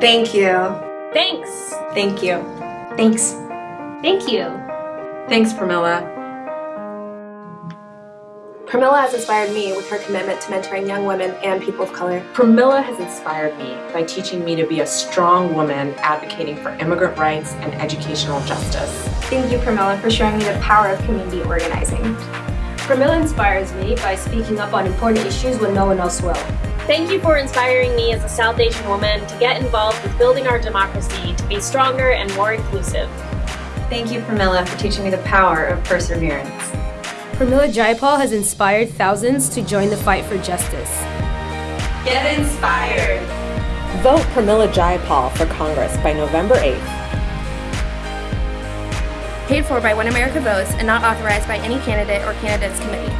Thank you. Thanks. Thank you. Thanks. Thank you. Thanks, Pramila. Pramila has inspired me with her commitment to mentoring young women and people of color. Pramila has inspired me by teaching me to be a strong woman advocating for immigrant rights and educational justice. Thank you, Pramila, for showing me the power of community organizing. Pramila inspires me by speaking up on important issues when no one else will. Thank you for inspiring me as a South Asian woman to get involved with building our democracy to be stronger and more inclusive. Thank you, Pramila, for teaching me the power of perseverance. Pramila Jayapal has inspired thousands to join the fight for justice. Get inspired. Vote Pramila Jayapal for Congress by November 8th. Paid for by When America Votes and not authorized by any candidate or candidates committee.